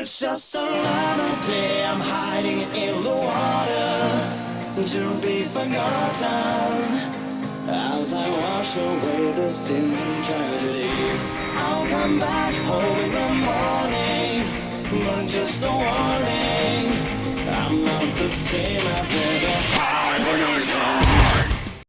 It's just another day I'm hiding in the water to be forgotten. As I wash away the sins and tragedies, I'll come back home in the morning. But just a warning, I'm not the same after.